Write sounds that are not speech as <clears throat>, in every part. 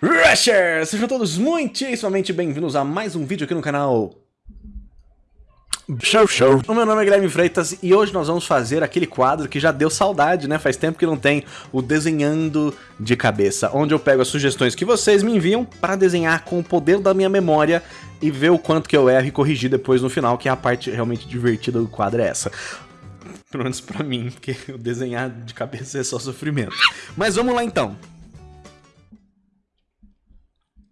Rushers! Sejam todos muitíssimamente bem-vindos a mais um vídeo aqui no canal Show Show. O meu nome é Guilherme Freitas e hoje nós vamos fazer aquele quadro que já deu saudade, né? Faz tempo que não tem o Desenhando de Cabeça, onde eu pego as sugestões que vocês me enviam para desenhar com o poder da minha memória e ver o quanto que eu erro e corrigir depois no final, que é a parte realmente divertida do quadro é essa. Pelo menos pra mim, porque o desenhar de cabeça é só sofrimento. Mas vamos lá então.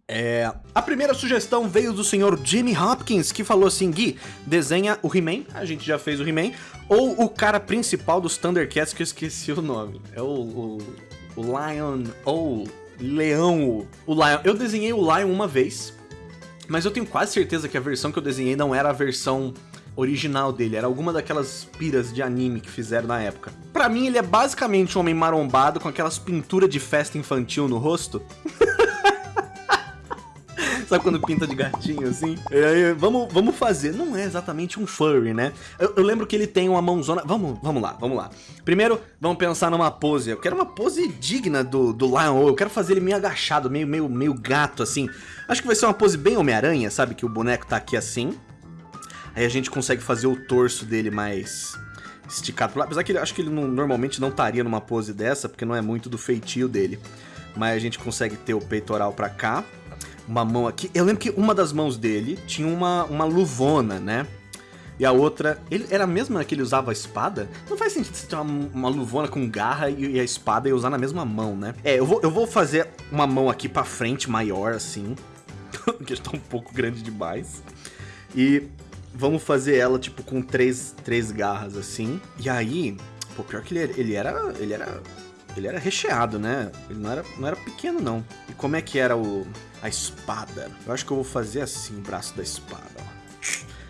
É, a primeira sugestão veio do senhor Jimmy Hopkins, que falou assim, Gui, desenha o He-Man, a gente já fez o He-Man, ou o cara principal dos Thundercats, que eu esqueci o nome. É o, o, o Lion, ou Leão, o Lion. Eu desenhei o Lion uma vez, mas eu tenho quase certeza que a versão que eu desenhei não era a versão original dele, era alguma daquelas piras de anime que fizeram na época. Pra mim, ele é basicamente um homem marombado com aquelas pinturas de festa infantil no rosto. <laughs> Sabe quando pinta de gatinho, assim? Vamos, vamos fazer. Não é exatamente um furry, né? Eu, eu, lembro que ele tem uma mãozona... Vamos, vamos lá, vamos lá. Primeiro, vamos pensar numa pose. Eu quero uma pose digna do, do Lion Eu quero fazer ele meio agachado, meio, meio, meio gato, assim. Acho que vai ser uma pose bem Homem-Aranha, sabe? Que o boneco tá aqui assim. Aí a gente consegue fazer o torso dele mais esticado pro lado. Apesar que ele, acho que ele não, normalmente não estaria numa pose dessa, porque não é muito do feitio dele. Mas a gente consegue ter o peitoral pra cá uma mão aqui. Eu lembro que uma das mãos dele tinha uma, uma luvona, né? E a outra, ele era a mesma que ele usava a espada? Não faz sentido você ter uma, uma luvona com garra e, e, a espada e usar na mesma mão, né? É, eu vou, eu vou fazer uma mão aqui pra frente, maior, assim. <laughs> que está um pouco grande demais. E vamos fazer ela, tipo, com três, três garras, assim. E aí, pô, pior que ele, ele era... Ele era ele era recheado, né? Ele não era, não era pequeno, não. E como é que era o, a espada? Eu acho que eu vou fazer assim o braço da espada.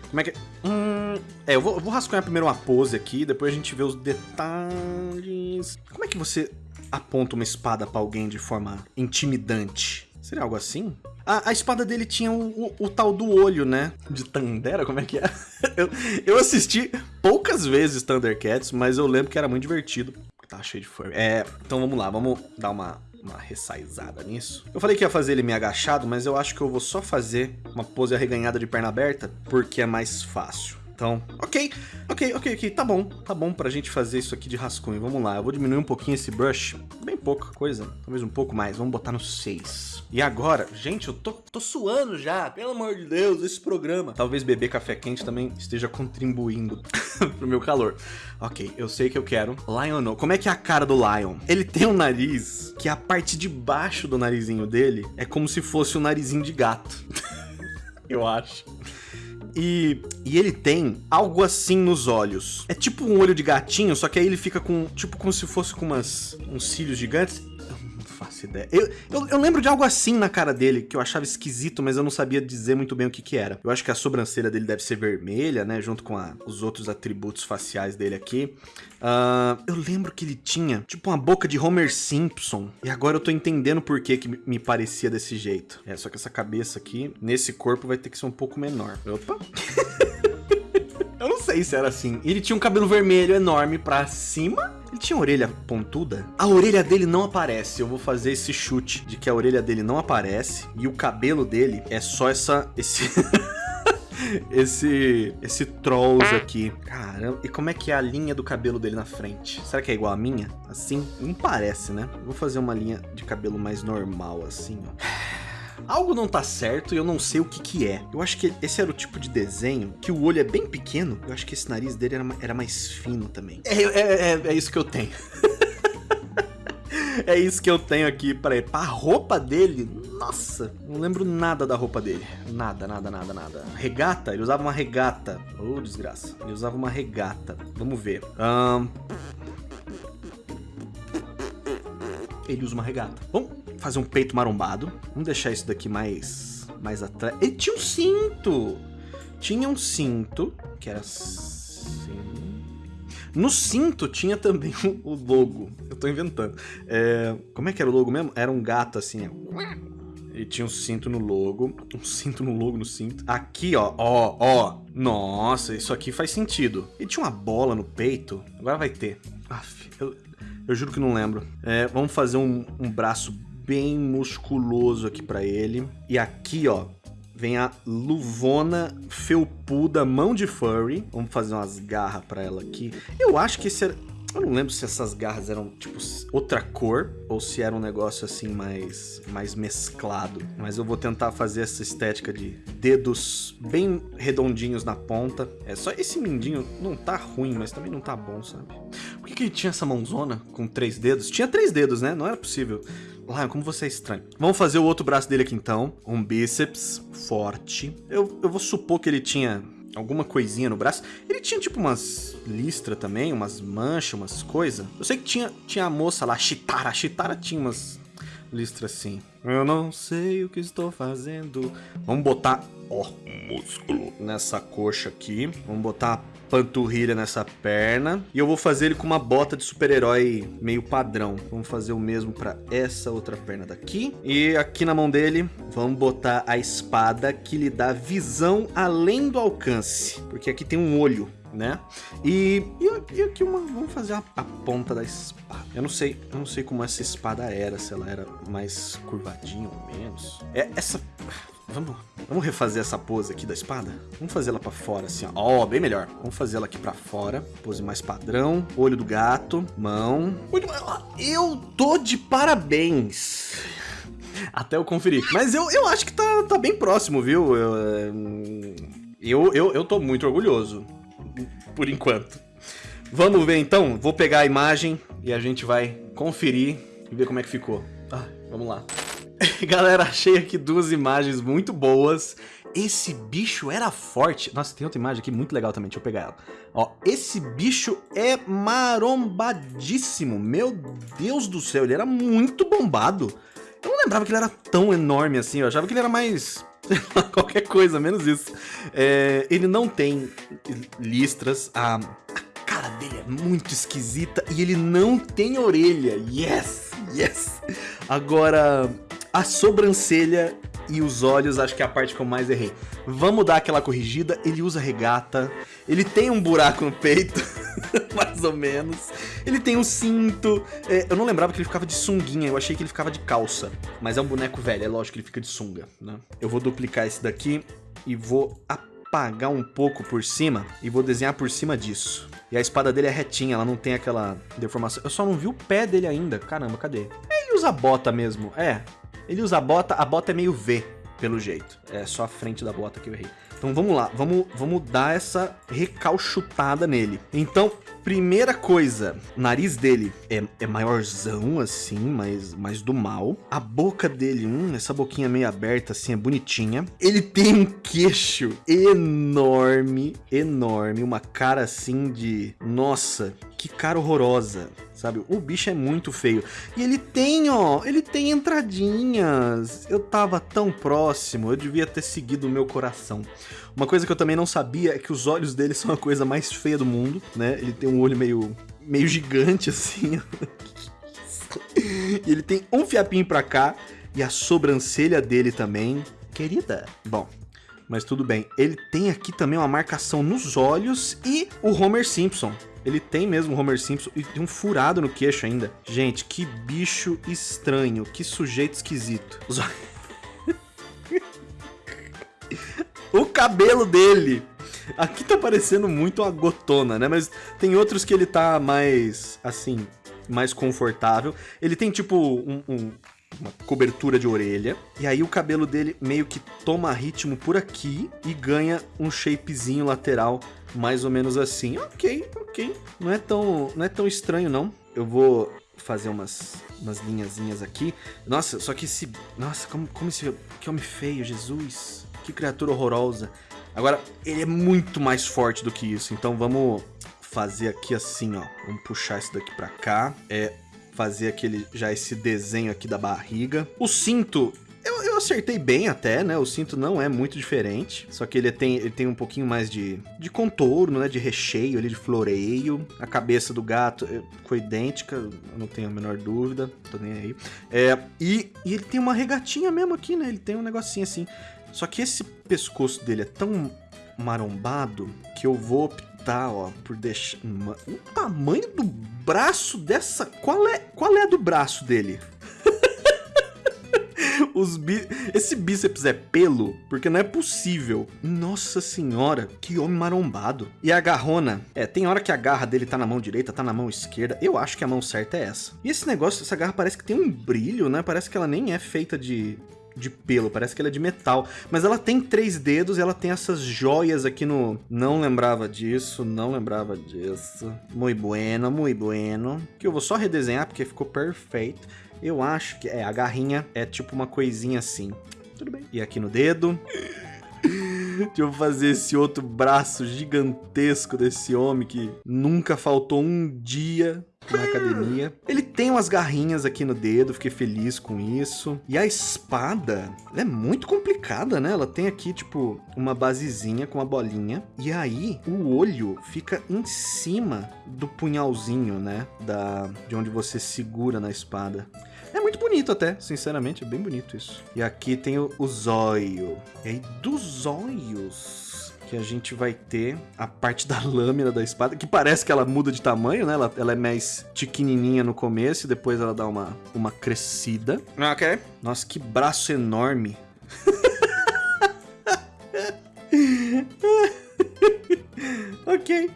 Como é que... Hum, é, eu vou, eu vou rascunhar primeiro uma pose aqui, depois a gente vê os detalhes. Como é que você aponta uma espada pra alguém de forma intimidante? Seria algo assim? A, a espada dele tinha o, o, o, tal do olho, né? De Tandera, como é que é? <laughs> eu, eu assisti poucas vezes Thundercats, mas eu lembro que era muito divertido. Tá cheio de furry. É, então vamos lá, vamos dar uma, uma ressaizada nisso. Eu falei que ia fazer ele meio agachado, mas eu acho que eu vou só fazer uma pose arreganhada de perna aberta, porque é mais fácil. Então, ok, ok, ok, ok, tá bom, tá bom pra gente fazer isso aqui de rascunho. Vamos lá, eu vou diminuir um pouquinho esse brush, bem pouca coisa, talvez um pouco mais, vamos botar no 6. E agora, gente, eu tô, tô suando já, pelo amor de Deus, esse programa. Talvez beber café quente também esteja contribuindo <laughs> pro meu calor. Ok, eu sei que eu quero Lion. Como é que é a cara do Lion? Ele tem um nariz que a parte de baixo do narizinho dele é como se fosse um narizinho de gato. <laughs> eu acho. E, e ele tem algo assim nos olhos. É tipo um olho de gatinho, só que aí ele fica com, tipo, como se fosse com umas, uns cílios gigantes faço ideia. Eu, eu, eu, lembro de algo assim na cara dele, que eu achava esquisito, mas eu não sabia dizer muito bem o que que era. Eu acho que a sobrancelha dele deve ser vermelha, né? Junto com a, os outros atributos faciais dele aqui. Uh, eu lembro que ele tinha, tipo, uma boca de Homer Simpson. E agora eu tô entendendo por que que me parecia desse jeito. É, só que essa cabeça aqui, nesse corpo, vai ter que ser um pouco menor. Opa! <laughs> eu não sei se era assim. Ele tinha um cabelo vermelho enorme pra cima ele tinha orelha pontuda? A orelha dele não aparece. Eu vou fazer esse chute de que a orelha dele não aparece e o cabelo dele é só essa esse <laughs> esse esse trolls aqui. Caramba, e como é que é a linha do cabelo dele na frente? Será que é igual a minha? Assim? Não parece, né? vou fazer uma linha de cabelo mais normal assim, ó. Algo não tá certo e eu não sei o que que é. Eu acho que esse era o tipo de desenho que o olho é bem pequeno. Eu acho que esse nariz dele era, era mais fino também. É, é, é, é isso que eu tenho. <laughs> é isso que eu tenho aqui para ele. A roupa dele, nossa, não lembro nada da roupa dele. Nada, nada, nada, nada. Regata? Ele usava uma regata. Oh, desgraça. Ele usava uma regata. Vamos ver. Um... Ele usa uma regata. Bom, fazer um peito marombado. Vamos deixar isso daqui mais, mais atrás. Ele tinha um cinto! Tinha um cinto, que era assim... No cinto tinha também <laughs> o logo. Eu tô inventando. É, como é que era o logo mesmo? Era um gato assim, Ele tinha um cinto no logo. Um cinto no logo no cinto. Aqui, ó. Ó, ó. Nossa, isso aqui faz sentido. Ele tinha uma bola no peito. Agora vai ter. Aff, eu, eu juro que não lembro. É, vamos fazer um, um braço bem musculoso aqui pra ele. E aqui, ó, vem a luvona felpuda mão de furry. Vamos fazer umas garras pra ela aqui. Eu acho que esse era... Eu não lembro se essas garras eram, tipo, outra cor ou se era um negócio assim mais, mais mesclado. Mas eu vou tentar fazer essa estética de dedos bem redondinhos na ponta. É só esse mindinho não tá ruim, mas também não tá bom, sabe? Por que, que ele tinha essa mãozona com três dedos? Tinha três dedos, né? Não era possível. Lion, como você é estranho. Vamos fazer o outro braço dele aqui então. Um bíceps forte. Eu, eu vou supor que ele tinha alguma coisinha no braço. Ele tinha tipo umas listras também, umas manchas, umas coisas. Eu sei que tinha, tinha a moça lá, a Chitara. A Chitara tinha umas listras assim. Eu não sei o que estou fazendo. Vamos botar, ó, músculo nessa coxa aqui. Vamos botar panturrilha nessa perna. E eu vou fazer ele com uma bota de super-herói meio padrão. Vamos fazer o mesmo para essa outra perna daqui. E aqui na mão dele, vamos botar a espada que lhe dá visão além do alcance. Porque aqui tem um olho né? E, e, aqui uma, vamos fazer a, a, ponta da espada. Eu não sei, eu não sei como essa espada era, se ela era mais curvadinha ou menos. É essa Vamos, vamos refazer essa pose aqui da espada? Vamos fazer ela pra fora, assim, ó. Ó, oh, bem melhor. Vamos fazer ela aqui pra fora. Pose mais padrão. Olho do gato. Mão. Eu tô de parabéns. Até eu conferir. Mas eu, eu acho que tá, tá bem próximo, viu? Eu, eu, eu, eu tô muito orgulhoso. Por enquanto. Vamos ver então? Vou pegar a imagem e a gente vai conferir e ver como é que ficou. Ah, vamos lá. <laughs> Galera, achei aqui duas imagens muito boas. Esse bicho era forte. Nossa, tem outra imagem aqui muito legal também, deixa eu pegar ela. Ó, esse bicho é marombadíssimo. Meu Deus do céu, ele era muito bombado. Eu não lembrava que ele era tão enorme assim, eu achava que ele era mais... <laughs> qualquer coisa, menos isso. É, ele não tem listras, a, a cara dele é muito esquisita e ele não tem orelha. Yes, yes. Agora, a sobrancelha e os olhos, acho que é a parte que eu mais errei. Vamos dar aquela corrigida. Ele usa regata. Ele tem um buraco no peito, <laughs> mais ou menos. Ele tem um cinto. É, eu não lembrava que ele ficava de sunguinha. Eu achei que ele ficava de calça. Mas é um boneco velho. É lógico que ele fica de sunga, né? Eu vou duplicar esse daqui e vou apagar um pouco por cima. E vou desenhar por cima disso. E a espada dele é retinha. Ela não tem aquela deformação. Eu só não vi o pé dele ainda. Caramba, cadê? Ele usa bota mesmo. É, ele usa a bota, a bota é meio V, pelo jeito. É só a frente da bota que eu errei. Então vamos lá, vamos, vamos dar essa recalchutada nele. Então, primeira coisa, o nariz dele é, é maiorzão assim, mas mais do mal. A boca dele, hum, essa boquinha meio aberta assim, é bonitinha. Ele tem um queixo enorme, enorme, uma cara assim de... Nossa, que cara horrorosa sabe? O bicho é muito feio. E ele tem, ó, ele tem entradinhas. Eu tava tão próximo, eu devia ter seguido o meu coração. Uma coisa que eu também não sabia é que os olhos dele são a coisa mais feia do mundo, né? Ele tem um olho meio, meio gigante, assim. <laughs> e ele tem um fiapinho pra cá e a sobrancelha dele também. Querida. Bom, mas tudo bem. Ele tem aqui também uma marcação nos olhos e o Homer Simpson. Ele tem mesmo o Homer Simpson e tem um furado no queixo ainda. Gente, que bicho estranho, que sujeito esquisito. Os... o cabelo dele. Aqui tá parecendo muito uma gotona, né? Mas tem outros que ele tá mais, assim, mais confortável. Ele tem, tipo, um, um uma cobertura de orelha. E aí o cabelo dele meio que toma ritmo por aqui e ganha um shapezinho lateral mais ou menos assim. Ok, ok. Não é tão, não é tão estranho, não. Eu vou fazer umas, umas linhazinhas aqui. Nossa, só que esse... Nossa, como, como esse... Que homem feio, Jesus. Que criatura horrorosa. Agora, ele é muito mais forte do que isso. Então vamos fazer aqui assim, ó. Vamos puxar isso daqui pra cá. É, fazer aquele já esse desenho aqui da barriga. O cinto eu, eu, acertei bem até, né? O cinto não é muito diferente. Só que ele tem, ele tem um pouquinho mais de, de contorno, né? De recheio ali, de floreio. A cabeça do gato eh, ficou idêntica, eu não tenho a menor dúvida. Tô nem aí. É, e, e ele tem uma regatinha mesmo aqui, né? Ele tem um negocinho assim. Só que esse pescoço dele é tão marombado que eu vou tá, ó, por deixar... O tamanho do braço dessa... Qual é, qual é a do braço dele? <laughs> Os. Esse bíceps é pelo? Porque não é possível. Nossa senhora, que homem marombado. E a garrona? É, tem hora que a garra dele tá na mão direita, tá na mão esquerda. Eu acho que a mão certa é essa. E esse negócio, essa garra parece que tem um brilho, né? Parece que ela nem é feita de, de pelo, parece que ela é de metal. Mas ela tem três dedos e ela tem essas joias aqui no... Não lembrava disso, não lembrava disso. Muito bueno, muito bueno. Que eu vou só redesenhar porque ficou perfeito. Eu acho que... É, a garrinha é tipo uma coisinha assim. Tudo bem. E aqui no dedo... <laughs> Deixa eu fazer esse outro braço gigantesco desse homem que nunca faltou um dia na academia. Ele tem umas garrinhas aqui no dedo, fiquei feliz com isso. E a espada, é muito complicada, né? Ela tem aqui, tipo, uma basezinha com uma bolinha. E aí, o olho fica em cima do punhalzinho, né? Da, de onde você segura na espada. É muito bonito até, sinceramente, é bem bonito isso. E aqui tem o, o zóio. E aí, dos olhos que a gente vai ter a parte da lâmina da espada, que parece que ela muda de tamanho, né? Ela, ela é mais tiquininha no começo e depois ela dá uma, uma crescida. Ok. Nossa, que braço enorme. <laughs> ok.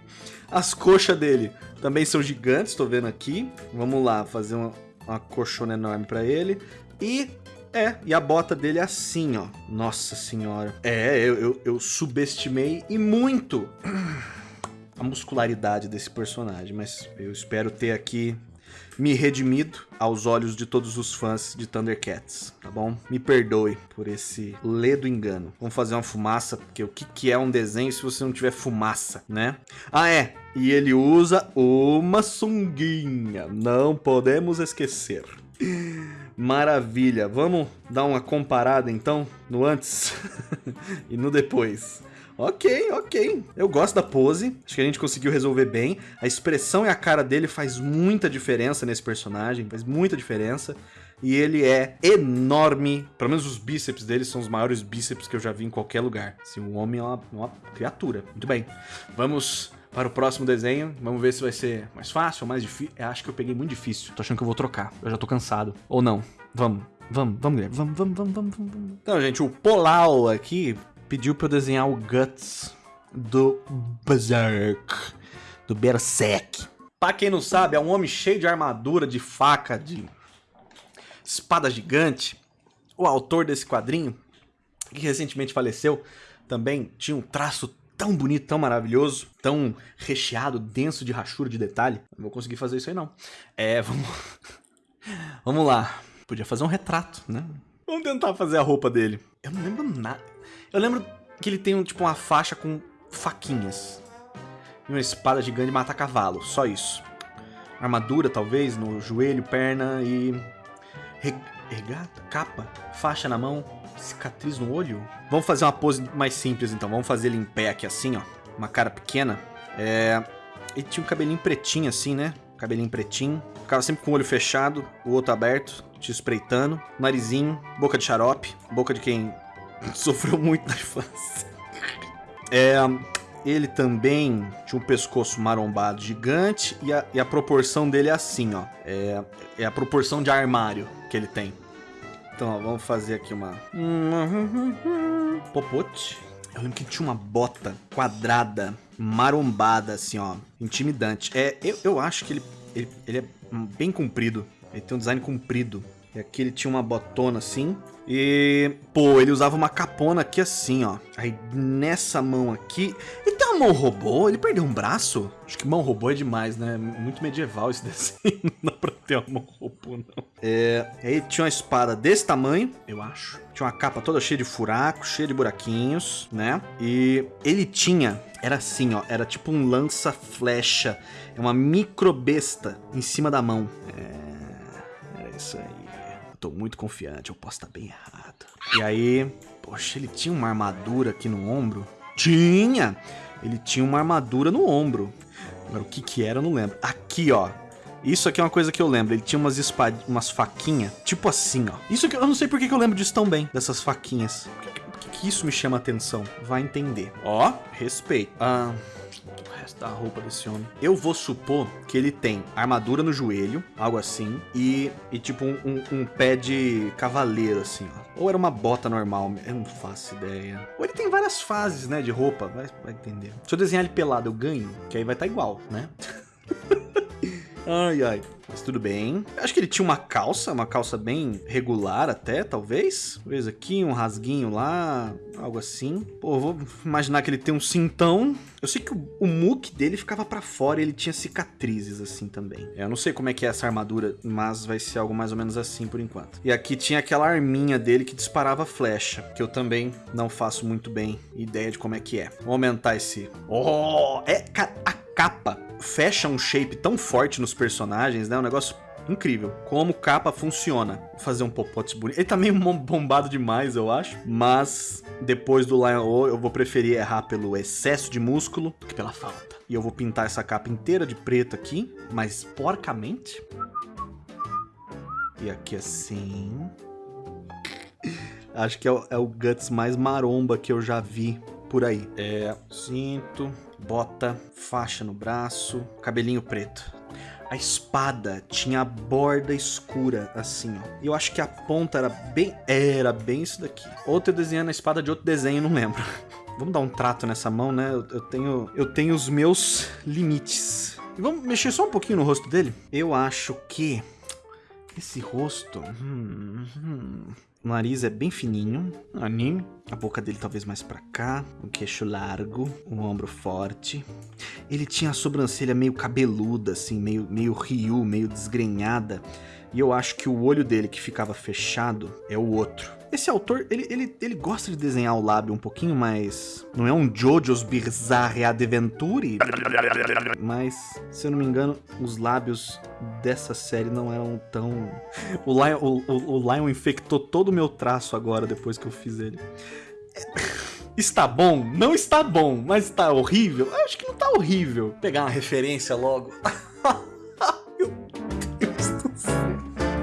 As coxas dele também são gigantes, tô vendo aqui. Vamos lá, fazer uma, uma coxona enorme pra ele. E é, e a bota dele é assim, ó. Nossa senhora. É, eu, eu, eu subestimei e muito <clears throat> a muscularidade desse personagem, mas eu espero ter aqui me redimido aos olhos de todos os fãs de Thundercats, tá bom? Me perdoe por esse ledo engano. Vamos fazer uma fumaça, porque o que, que é um desenho se você não tiver fumaça, né? Ah, é, e ele usa uma sunguinha, não podemos esquecer. <laughs> Maravilha, vamos dar uma comparada então no antes <laughs> e no depois. Ok, ok. Eu gosto da pose. Acho que a gente conseguiu resolver bem. A expressão e a cara dele faz muita diferença nesse personagem. Faz muita diferença. E ele é enorme. Pelo menos os bíceps dele são os maiores bíceps que eu já vi em qualquer lugar. Assim, o homem é uma, uma criatura. Muito bem. Vamos para o próximo desenho. Vamos ver se vai ser mais fácil ou mais difícil. Acho que eu peguei muito difícil. Tô achando que eu vou trocar. Eu já tô cansado. Ou não. Vamos. Vamos, vamos, Guilherme. Vamos, vamos, vamos, vamos, vamos. Então, gente, o Polau aqui pediu pra eu desenhar o Guts do Berserk. Do Berserk. Pra quem não sabe, é um homem cheio de armadura, de faca, de espada gigante. O autor desse quadrinho, que recentemente faleceu, também tinha um traço tão bonito, tão maravilhoso, tão recheado, denso de rachura, de detalhe. Não vou conseguir fazer isso aí, não. É, <laughs> vamos... vamos lá. Podia fazer um retrato, né? Vamos tentar fazer a roupa dele. Eu não lembro nada. Eu lembro que ele tem, tipo, uma faixa com faquinhas. E uma espada gigante de matar cavalo. Só isso. Armadura, talvez, no joelho, perna e... Regata? Capa? Faixa na mão? Cicatriz no olho? Vamos fazer uma pose mais simples, então. Vamos fazer ele em pé aqui, assim, ó. Uma cara pequena. É... Ele tinha um cabelinho pretinho, assim, né? Cabelinho pretinho. Ficava sempre com o olho fechado, o outro aberto, te espreitando. Narizinho, boca de xarope. Boca de quem <laughs> sofreu muito na infância. <laughs> É... Ele também tinha um pescoço marombado gigante e a, e a proporção dele é assim, ó. É, é a proporção de armário que ele tem. Então, ó, vamos fazer aqui uma... <laughs> Popote. Eu lembro que tinha uma bota quadrada, marombada, assim, ó. Intimidante. É, eu, eu acho que ele, ele, ele é bem comprido. Ele tem um design comprido. E aqui ele tinha uma botona assim. E, pô, ele usava uma capona aqui assim, ó. Aí nessa mão aqui... Ele uma mão robô? Ele perdeu um braço? Acho que mão robô é demais, né? Muito medieval esse <laughs> desenho. Não dá pra ter uma mão robô, não. É... Aí tinha uma espada desse tamanho, eu acho. Tinha uma capa toda cheia de furacos, cheia de buraquinhos, né? E ele tinha... Era assim, ó. Era tipo um lança-flecha. É uma microbesta em cima da mão. É... Era isso aí tô muito confiante, eu posso estar bem errado. E aí, poxa, ele tinha uma armadura aqui no ombro? Tinha! Ele tinha uma armadura no ombro. Agora, o que que era, eu não lembro. Aqui, ó. Isso aqui é uma coisa que eu lembro. Ele tinha umas espad... umas faquinhas, tipo assim, ó. Isso aqui, eu não sei por que, que eu lembro disso tão bem, dessas faquinhas. Por que, que, que isso me chama atenção? Vai entender. Ó, respeito. Ah, o resto da roupa desse homem. Eu vou supor que ele tem armadura no joelho, algo assim, e, e tipo um, um, um pé de cavaleiro, assim, ó. Ou era uma bota normal, eu não faço ideia. Ou ele tem várias fases, né, de roupa, vai, vai entender. Se eu desenhar ele pelado, eu ganho, que aí vai estar tá igual, né? <laughs> ai, ai. Mas tudo bem. Acho que ele tinha uma calça, uma calça bem regular até, talvez. Talvez aqui, um rasguinho lá, algo assim. Pô, vou imaginar que ele tem um cintão. Eu sei que o, o muque dele ficava para fora e ele tinha cicatrizes assim também. Eu não sei como é que é essa armadura, mas vai ser algo mais ou menos assim por enquanto. E aqui tinha aquela arminha dele que disparava flecha, que eu também não faço muito bem ideia de como é que é. Vou aumentar esse... Oh! É, a capa fecha um shape tão forte nos personagens, né? Um negócio incrível. Como capa funciona. Vou fazer um popote bonito. Ele tá meio bombado demais, eu acho. Mas depois do Lion O, eu vou preferir errar pelo excesso de músculo do que pela falta. E eu vou pintar essa capa inteira de preto aqui, mas porcamente. E aqui assim. Acho que é o, é o Guts mais maromba que eu já vi por aí. É cinto, bota, faixa no braço, cabelinho preto. A espada tinha a borda escura, assim, ó. E eu acho que a ponta era bem... Era bem isso daqui. Outro desenhando a espada de outro desenho, não lembro. <laughs> Vamos dar um trato nessa mão, né? Eu, eu, tenho, eu tenho os meus limites. E vamos mexer só um pouquinho no rosto dele? Eu acho que... Esse rosto... Hum, hum, o nariz é bem fininho, anime. A boca dele talvez mais pra cá, um queixo largo, um ombro forte. Ele tinha a sobrancelha meio cabeluda, assim, meio, meio Ryu, meio desgrenhada. E eu acho que o olho dele que ficava fechado é o outro. Esse autor, ele, ele, ele gosta de desenhar o lábio um pouquinho mais... Não é um Jojo's Bizarre Adventure, mas, se eu não me engano, os lábios dessa série não eram tão... O Lion, o, o, o Lion infectou todo o meu traço agora, depois que eu fiz ele. Está bom? Não está bom, mas está horrível? Eu acho que não está horrível. Vou pegar uma referência logo. <laughs>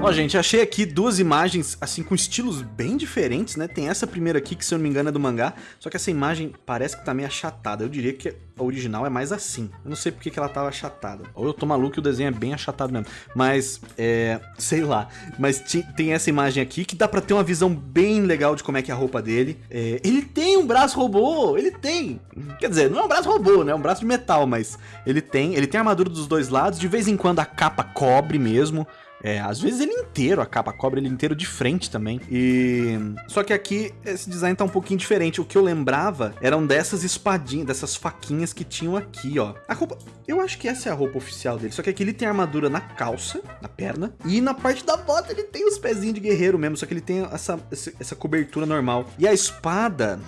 Ó, gente, achei aqui duas imagens, assim, com estilos bem diferentes, né? Tem essa primeira aqui, que se eu não me engano é do mangá, só que essa imagem parece que tá meio achatada. Eu diria que a original é mais assim. Eu não sei porque que ela tava achatada. Ou eu tô maluco e o desenho é bem achatado mesmo. Mas, é... sei lá. Mas tem essa imagem aqui que dá pra ter uma visão bem legal de como é que é a roupa dele. É... Ele tem um braço robô! Ele tem! Quer dizer, não é um braço robô, né? É um braço de metal, mas ele tem. Ele tem armadura dos dois lados. De vez em quando a capa cobre mesmo. É, às vezes ele inteiro, a capa cobra ele inteiro de frente também. E só que aqui esse design tá um pouquinho diferente. O que eu lembrava eram dessas espadinhas, dessas faquinhas que tinham aqui, ó. A roupa, eu acho que essa é a roupa oficial dele. Só que aqui ele tem armadura na calça, na perna, e na parte da bota ele tem os pezinhos de guerreiro mesmo, só que ele tem essa essa cobertura normal. E a espada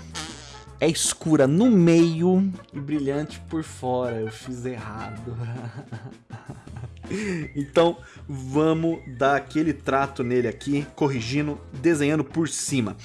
é escura no meio e brilhante por fora. Eu fiz errado. <laughs> então vamos dar aquele trato nele aqui, corrigindo, desenhando por cima.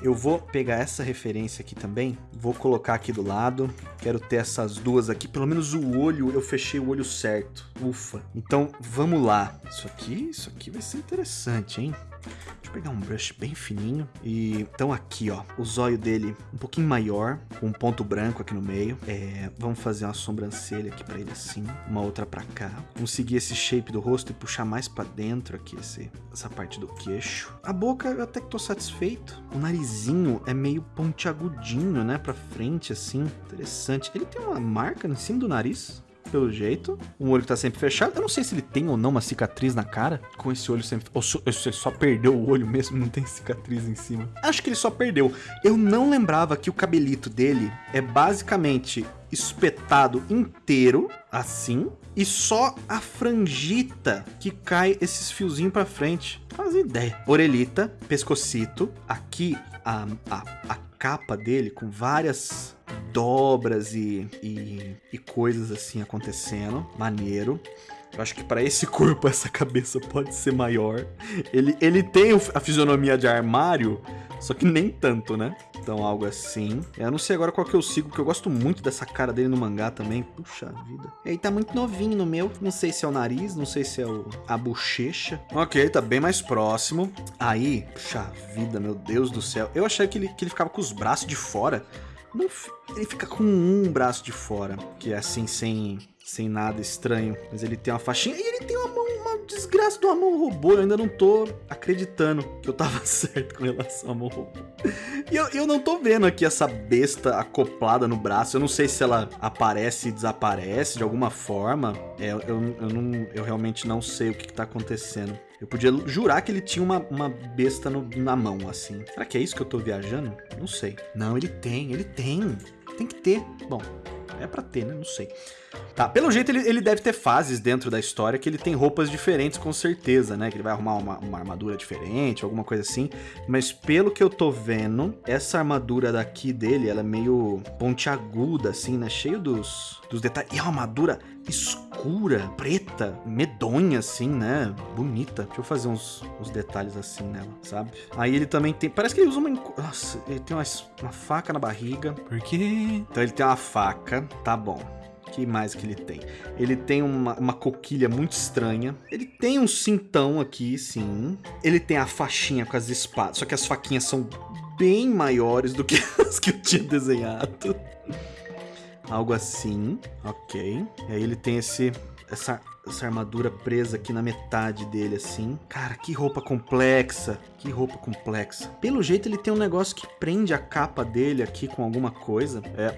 Eu vou pegar essa referência aqui também, vou colocar aqui do lado. Quero ter essas duas aqui, pelo menos o olho, eu fechei o olho certo. Ufa. Então, vamos lá. Isso aqui, isso aqui vai ser interessante, hein? Deixa eu pegar um brush bem fininho. E então aqui, ó, o zóio dele um pouquinho maior, com um ponto branco aqui no meio. É, vamos fazer uma sobrancelha aqui pra ele assim, uma outra pra cá. Vamos seguir esse shape do rosto e puxar mais pra dentro aqui esse, essa parte do queixo. A boca eu até que tô satisfeito. O narizinho é meio pontiagudinho, né, pra frente assim. Interessante. Ele tem uma marca em cima do nariz pelo jeito. Um olho que tá sempre fechado. Eu não sei se ele tem ou não uma cicatriz na cara. Com esse olho sempre... Ou se ele só perdeu o olho mesmo, não tem cicatriz em cima. Acho que ele só perdeu. Eu não lembrava que o cabelito dele é basicamente espetado inteiro, assim, e só a frangita que cai esses fiozinhos pra frente. Faz ideia. Orelhita, pescocito, aqui a, a, a capa dele com várias dobras e, e, e coisas assim acontecendo. Maneiro. Eu acho que para esse <laughs> corpo essa cabeça pode ser maior. Ele, ele tem a fisionomia de armário, só que nem tanto, né? Então algo assim. Eu não sei agora qual que eu sigo, porque eu gosto muito dessa cara dele no mangá também. Puxa vida. Ele tá muito novinho no meu. Não sei se é o nariz, não sei se é o, a bochecha. Ok, tá bem mais próximo. Aí, puxa vida, meu Deus do céu. Eu achei que ele, que ele ficava com os braços de fora. Ele fica com um braço de fora, que é assim, sem, sem nada estranho. Mas ele tem uma faixinha e ele tem uma mão, uma desgraça de uma mão robô. Eu ainda não tô acreditando que eu tava <laughs> certo com relação à mão robô. E eu, eu não tô vendo aqui essa besta acoplada no braço. Eu não sei se ela aparece e desaparece de alguma forma. É, eu, eu, não, eu realmente não sei o que, que tá acontecendo. Eu podia jurar que ele tinha uma, uma besta no, na mão, assim. Será que é isso que eu tô viajando? Não sei. Não, ele tem, ele tem. Tem que ter. Bom, é pra ter, né? Não sei. Tá, pelo jeito ele, ele deve ter fases dentro da história que ele tem roupas diferentes com certeza, né? Que ele vai arrumar uma, uma armadura diferente, alguma coisa assim. Mas pelo que eu tô vendo, essa armadura daqui dele, ela é meio pontiaguda, assim, né? Cheio dos, dos detalhes. E a armadura escura, preta, medonha, assim, né? Bonita. Deixa eu fazer uns, uns detalhes assim nela, sabe? Aí ele também tem... Parece que ele usa uma... Nossa, ele tem uma, uma faca na barriga. Por quê? Então ele tem uma faca, tá bom que mais que ele tem? Ele tem uma, uma coquilha muito estranha. Ele tem um cintão aqui, sim. Ele tem a faixinha com as espadas, só que as faquinhas são bem maiores do que <laughs> as que eu tinha desenhado. Algo assim, ok. E aí ele tem esse, essa, essa armadura presa aqui na metade dele, assim. Cara, que roupa complexa. Que roupa complexa. Pelo jeito, ele tem um negócio que prende a capa dele aqui com alguma coisa. É,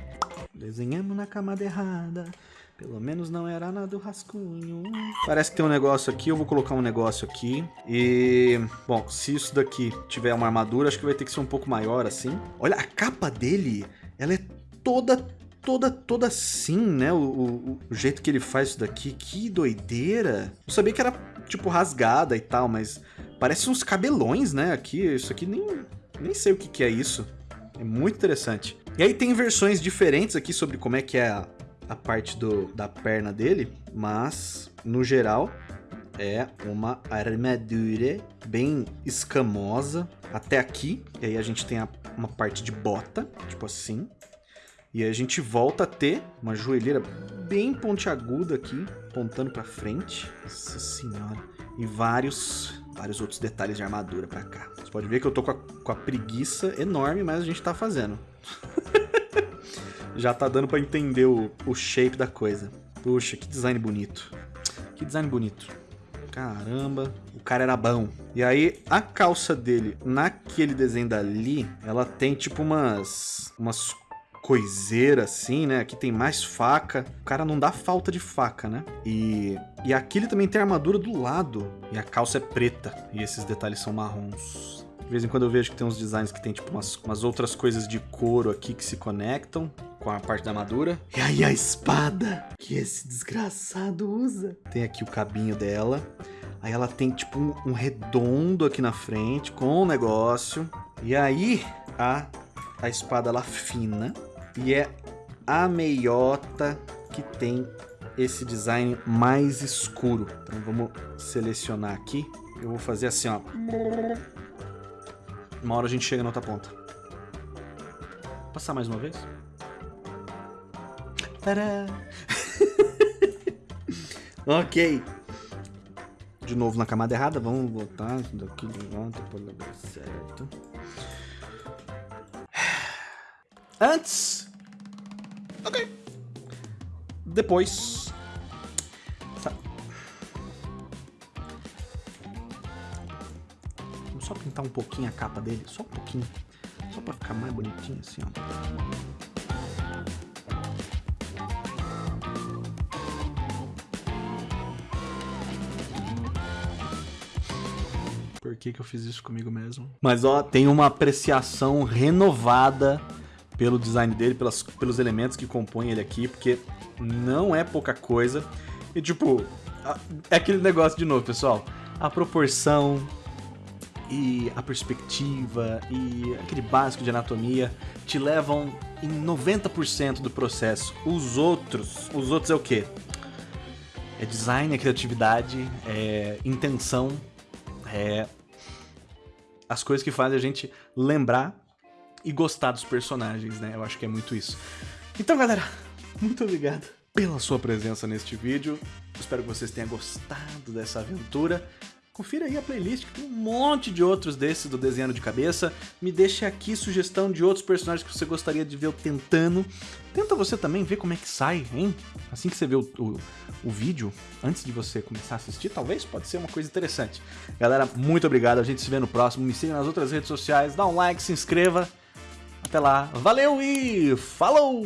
Desenhamos na camada errada. Pelo menos não era nada do rascunho. Parece que tem um negócio aqui, eu vou colocar um negócio aqui. E, bom, se isso daqui tiver uma armadura, acho que vai ter que ser um pouco maior assim. Olha, a capa dele, ela é toda, toda, toda assim, né? O, o, o jeito que ele faz isso daqui, que doideira. Eu sabia que era, tipo, rasgada e tal, mas parece uns cabelões, né? Aqui, isso aqui nem, nem sei o que, que é isso. É muito interessante. E aí tem versões diferentes aqui sobre como é que é a, a parte do, da perna dele, mas no geral é uma armadura bem escamosa até aqui. E aí a gente tem a, uma parte de bota, tipo assim. E a gente volta a ter uma joelheira bem pontiaguda aqui, apontando para frente. Nossa senhora. E vários vários outros detalhes de armadura pra cá. Você pode ver que eu tô com a, com a preguiça enorme, mas a gente tá fazendo. <laughs> Já tá dando pra entender o, o shape da coisa. Puxa, que design bonito. Que design bonito. Caramba, o cara era bom. E aí, a calça dele, naquele desenho dali, ela tem tipo umas, umas coiseira assim, né? Aqui tem mais faca. O cara não dá falta de faca, né? E, e aqui ele também tem armadura do lado. E a calça é preta. E esses detalhes são marrons. De vez em quando eu vejo que tem uns designs que tem tipo umas, umas outras coisas de couro aqui que se conectam com a parte da armadura. E aí a espada que esse desgraçado usa. Tem aqui o cabinho dela. Aí ela tem tipo um, um redondo aqui na frente com o um negócio. E aí a, a espada ela fina e é a meiota que tem esse design mais escuro. Então vamos selecionar aqui. Eu vou fazer assim, ó. Uma hora a gente chega na outra ponta. Vou passar mais uma vez. Tadá! <laughs> ok. De novo na camada errada. Vamos voltar daqui de volta para o lugar certo. Antes. Ok. Depois. Pintar um pouquinho a capa dele. Só um pouquinho. Só pra ficar mais bonitinho assim, ó. por que, que eu fiz isso comigo mesmo. Mas ó, tem uma apreciação renovada pelo design dele, pelas, pelos elementos que compõem ele aqui, porque não é pouca coisa. E tipo, é aquele negócio de novo, pessoal. A proporção e a perspectiva e aquele básico de anatomia te levam em 90% do processo. Os outros, os outros é o quê? É design, é criatividade, é intenção, é as coisas que fazem a gente lembrar e gostar dos personagens, né? Eu acho que é muito isso. Então, galera, muito obrigado pela sua presença neste vídeo. Espero que vocês tenham gostado dessa aventura. Confira aí a playlist, que tem um monte de outros desses do Desenhando de Cabeça. Me deixe aqui sugestão de outros personagens que você gostaria de ver eu tentando. Tenta você também ver como é que sai, hein? Assim que você vê o, o, o vídeo, antes de você começar a assistir, talvez pode ser uma coisa interessante. Galera, muito obrigado, a gente se vê no próximo. Me siga nas outras redes sociais, dá um like, se inscreva. Até lá, valeu e falou!